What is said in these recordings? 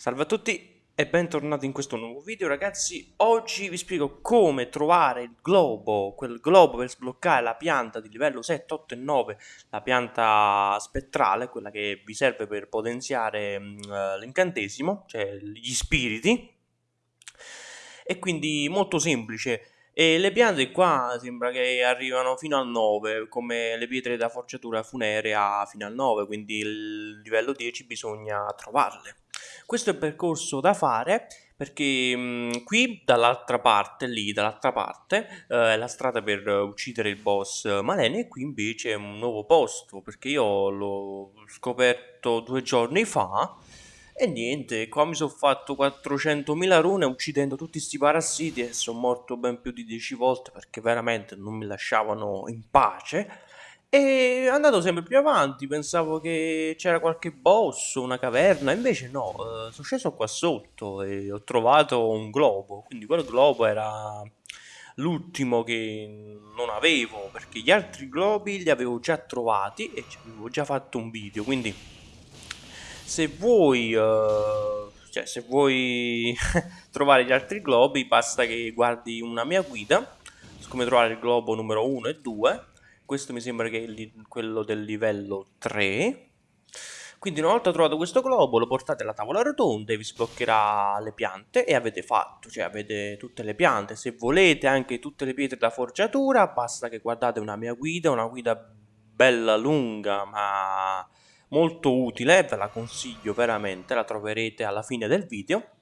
Salve a tutti e bentornati in questo nuovo video ragazzi. Oggi vi spiego come trovare il globo, quel globo per sbloccare la pianta di livello 7, 8 e 9 La pianta spettrale, quella che vi serve per potenziare uh, l'incantesimo, cioè gli spiriti. E quindi molto semplice. E le piante qua sembra che arrivano fino al 9, come le pietre da forgiatura funerea fino al 9, quindi il livello 10 bisogna trovarle. Questo è il percorso da fare perché mh, qui dall'altra parte, lì dall'altra parte, eh, è la strada per uccidere il boss Malene e qui invece è un nuovo posto perché io l'ho scoperto due giorni fa e niente, qua mi sono fatto 400.000 rune uccidendo tutti questi parassiti e sono morto ben più di 10 volte perché veramente non mi lasciavano in pace. E è andato sempre più avanti, pensavo che c'era qualche boss, una caverna, invece no, eh, sono sceso qua sotto e ho trovato un globo, quindi quel globo era l'ultimo che non avevo, perché gli altri globi li avevo già trovati e ci avevo già fatto un video, quindi se vuoi, uh, cioè, se vuoi trovare gli altri globi basta che guardi una mia guida. Su come trovare il globo numero 1 e 2 questo mi sembra che è quello del livello 3 quindi una volta trovato questo globo lo portate alla tavola rotonda e vi sbloccherà le piante e avete fatto, cioè avete tutte le piante. Se volete anche tutte le pietre da forgiatura basta che guardate una mia guida, una guida bella lunga ma molto utile, ve la consiglio veramente, la troverete alla fine del video.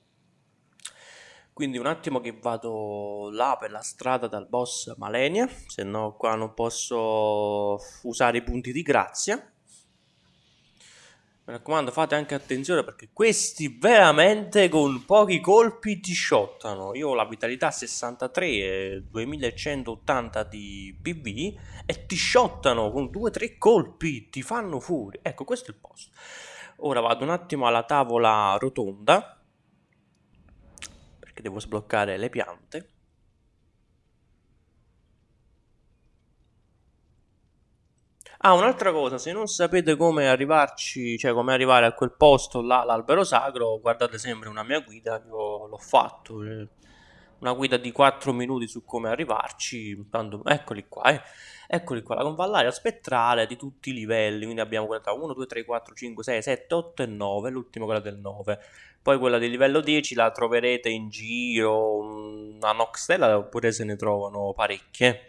Quindi un attimo che vado là per la strada dal boss Malenia, se no qua non posso usare i punti di grazia. Mi raccomando fate anche attenzione perché questi veramente con pochi colpi ti shottano. Io ho la vitalità 63 e 2180 di PV e ti shottano con 2-3 colpi, ti fanno fuori. Ecco questo è il posto. Ora vado un attimo alla tavola rotonda perché devo sbloccare le piante. Ah, un'altra cosa, se non sapete come arrivarci, cioè come arrivare a quel posto là, l'albero sacro, guardate sempre una mia guida, io l'ho fatto, eh, una guida di 4 minuti su come arrivarci, tanto, eccoli qua, eh. Eccoli qua, la convallaria spettrale di tutti i livelli, quindi abbiamo quella tra 1, 2, 3, 4, 5, 6, 7, 8 e 9, l'ultima quella del 9. Poi quella di livello 10 la troverete in giro, a Noxtella oppure se ne trovano parecchie.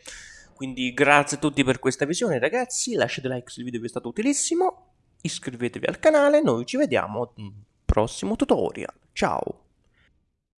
Quindi grazie a tutti per questa visione ragazzi, lasciate like se il video vi è stato utilissimo, iscrivetevi al canale, noi ci vediamo al prossimo tutorial. Ciao!